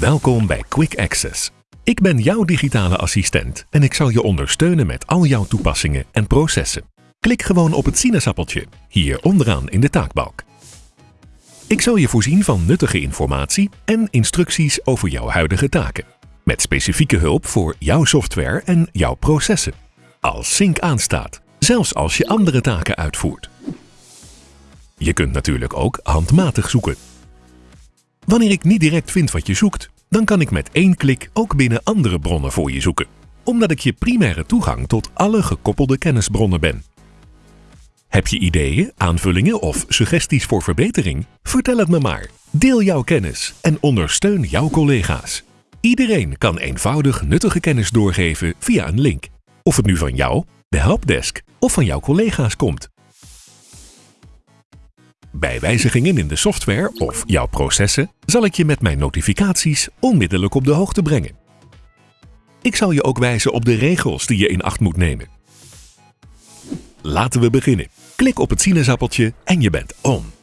Welkom bij Quick Access. Ik ben jouw digitale assistent en ik zal je ondersteunen met al jouw toepassingen en processen. Klik gewoon op het sinaasappeltje, hier onderaan in de taakbalk. Ik zal je voorzien van nuttige informatie en instructies over jouw huidige taken. Met specifieke hulp voor jouw software en jouw processen. Als Sync aanstaat, zelfs als je andere taken uitvoert. Je kunt natuurlijk ook handmatig zoeken. Wanneer ik niet direct vind wat je zoekt, dan kan ik met één klik ook binnen andere bronnen voor je zoeken. Omdat ik je primaire toegang tot alle gekoppelde kennisbronnen ben. Heb je ideeën, aanvullingen of suggesties voor verbetering? Vertel het me maar. Deel jouw kennis en ondersteun jouw collega's. Iedereen kan eenvoudig nuttige kennis doorgeven via een link. Of het nu van jou, de helpdesk of van jouw collega's komt. Bij wijzigingen in de software of jouw processen zal ik je met mijn notificaties onmiddellijk op de hoogte brengen. Ik zal je ook wijzen op de regels die je in acht moet nemen. Laten we beginnen. Klik op het sinaasappeltje en je bent on.